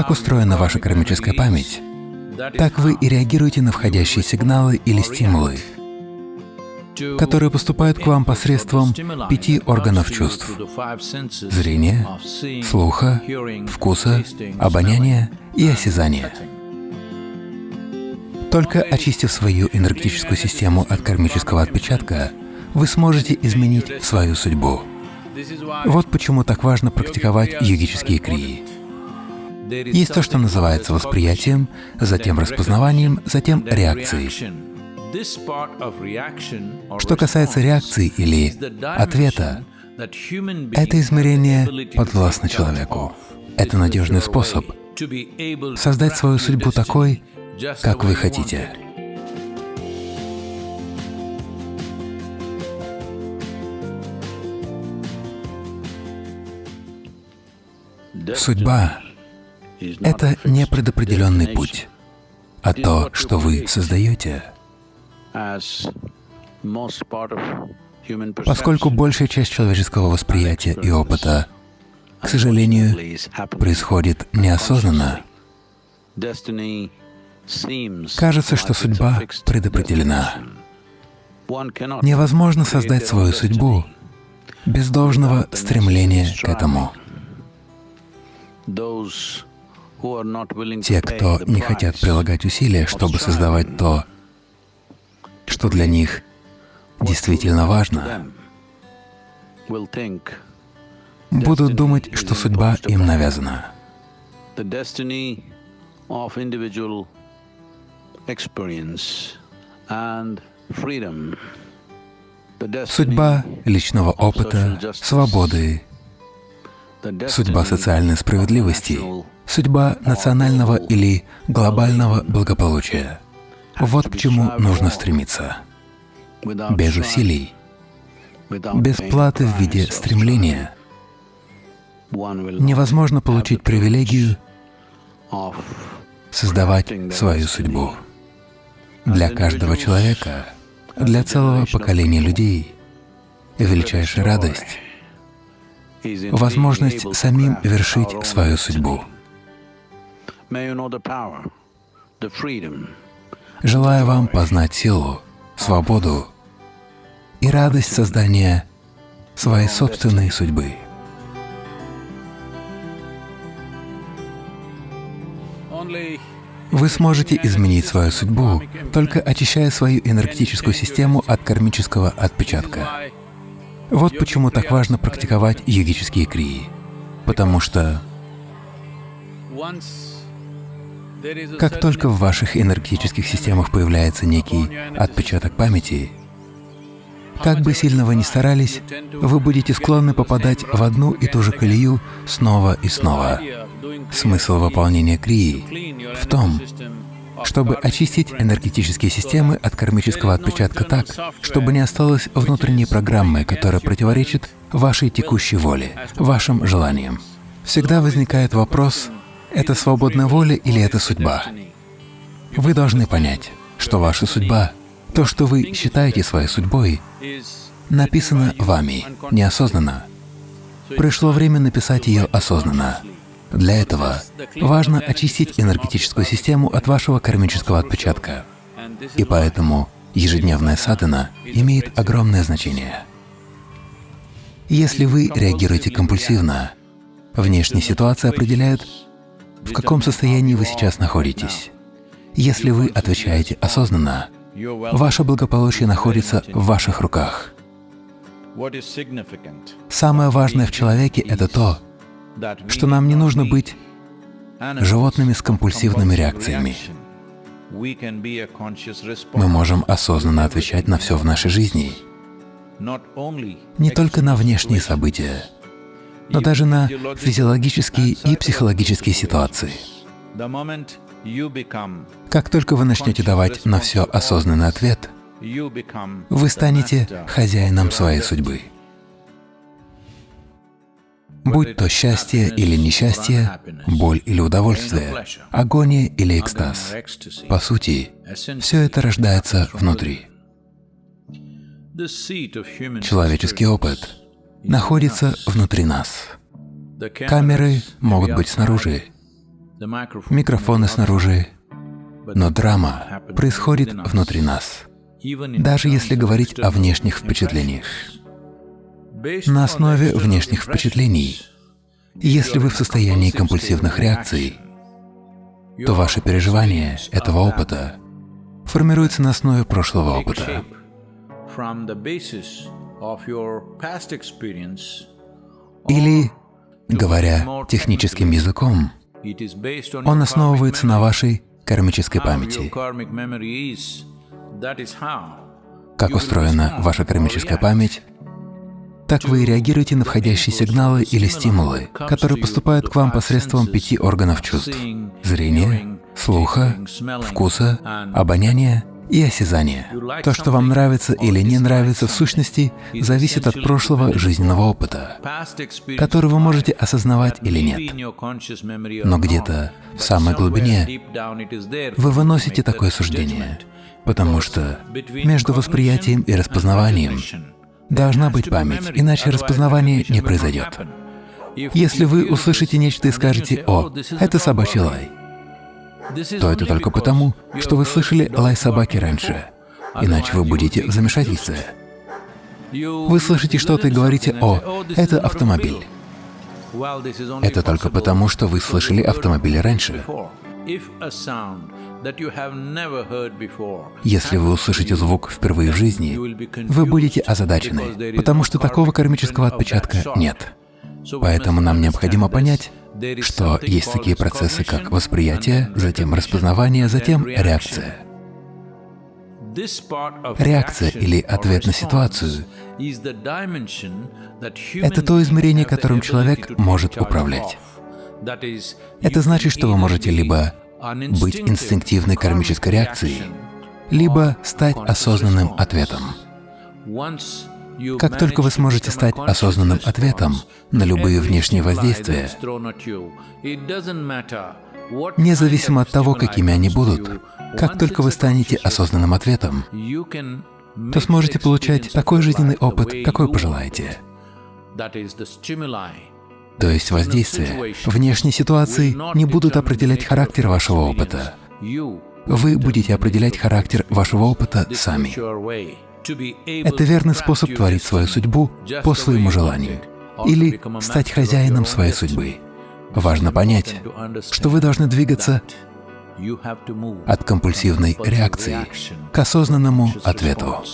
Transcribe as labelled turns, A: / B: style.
A: Как устроена ваша кармическая память, так вы и реагируете на входящие сигналы или стимулы, которые поступают к вам посредством пяти органов чувств — зрения, слуха, вкуса, обоняния и осязания. Только очистив свою энергетическую систему от кармического отпечатка, вы сможете изменить свою судьбу. Вот почему так важно практиковать йогические крии. Есть то, что называется восприятием, затем распознаванием, затем реакцией. Что касается реакции или ответа, это измерение подвластно человеку. Это надежный способ создать свою судьбу такой, как вы хотите. Судьба — это не предопределенный путь, а то, что вы создаете. Поскольку большая часть человеческого восприятия и опыта, к сожалению, происходит неосознанно, кажется, что судьба предопределена. Невозможно создать свою судьбу без должного стремления к этому. Те, кто не хотят прилагать усилия, чтобы создавать то, что для них действительно важно, будут думать, что судьба им навязана. Судьба личного опыта, свободы, судьба социальной справедливости, судьба национального или глобального благополучия. Вот к чему нужно стремиться. Без усилий, без платы в виде стремления невозможно получить привилегию создавать свою судьбу. Для каждого человека, для целого поколения людей величайшая радость — возможность самим вершить свою судьбу. Желаю вам познать силу, свободу и радость создания своей собственной судьбы. Вы сможете изменить свою судьбу, только очищая свою энергетическую систему от кармического отпечатка. Вот почему так важно практиковать йогические крии, потому что как только в ваших энергетических системах появляется некий отпечаток памяти, как бы сильно вы ни старались, вы будете склонны попадать в одну и ту же колею снова и снова. Смысл выполнения крии в том, чтобы очистить энергетические системы от кармического отпечатка так, чтобы не осталось внутренней программы, которая противоречит вашей текущей воле, вашим желаниям. Всегда возникает вопрос, это свободная воля или это судьба? Вы должны понять, что ваша судьба, то, что вы считаете своей судьбой, написано вами, неосознанно. Пришло время написать ее осознанно. Для этого важно очистить энергетическую систему от вашего кармического отпечатка. И поэтому ежедневная садхана имеет огромное значение. Если вы реагируете компульсивно, внешние ситуации определяют, в каком состоянии вы сейчас находитесь. Если вы отвечаете осознанно, ваше благополучие находится в ваших руках. Самое важное в человеке — это то, что нам не нужно быть животными с компульсивными реакциями. Мы можем осознанно отвечать на все в нашей жизни, не только на внешние события, но даже на физиологические и психологические ситуации. Как только вы начнете давать на все осознанный ответ, вы станете хозяином своей судьбы. Будь то счастье или несчастье, боль или удовольствие, агония или экстаз, по сути, все это рождается внутри. Человеческий опыт находится внутри нас. Камеры могут быть снаружи, микрофоны снаружи, но драма происходит внутри нас, даже если говорить о внешних впечатлениях. На основе внешних впечатлений, если вы в состоянии компульсивных реакций, то ваши переживания этого опыта формируются на основе прошлого опыта. Или, говоря техническим языком, он основывается на вашей кармической памяти. Как устроена ваша кармическая память, так вы реагируете на входящие сигналы или стимулы, которые поступают к вам посредством пяти органов чувств — зрения, слуха, вкуса, обоняния и осязания. То, что вам нравится или не нравится в сущности, зависит от прошлого жизненного опыта, который вы можете осознавать или нет. Но где-то в самой глубине вы выносите такое суждение, потому что между восприятием и распознаванием Должна быть память, иначе распознавание не произойдет. Если вы услышите нечто и скажете «О, это собачий лай», то это только потому, что вы слышали лай собаки раньше, иначе вы будете в замешательстве. Вы слышите что-то и говорите «О, это автомобиль». Это только потому, что вы слышали автомобиль раньше. Если вы услышите звук впервые в жизни, вы будете озадачены, потому что такого кармического отпечатка нет. Поэтому нам необходимо понять, что есть такие процессы, как восприятие, затем распознавание, затем реакция. Реакция или ответ на ситуацию — это то измерение, которым человек может управлять. Это значит, что вы можете либо быть инстинктивной кармической реакцией, либо стать осознанным ответом. Как только вы сможете стать осознанным ответом на любые внешние воздействия, независимо от того, какими они будут, как только вы станете осознанным ответом, то сможете получать такой жизненный опыт, какой пожелаете. То есть воздействия внешней ситуации не будут определять характер вашего опыта. Вы будете определять характер вашего опыта сами. Это верный способ творить свою судьбу по своему желанию или стать хозяином своей судьбы. Важно понять, что вы должны двигаться от компульсивной реакции к осознанному ответу.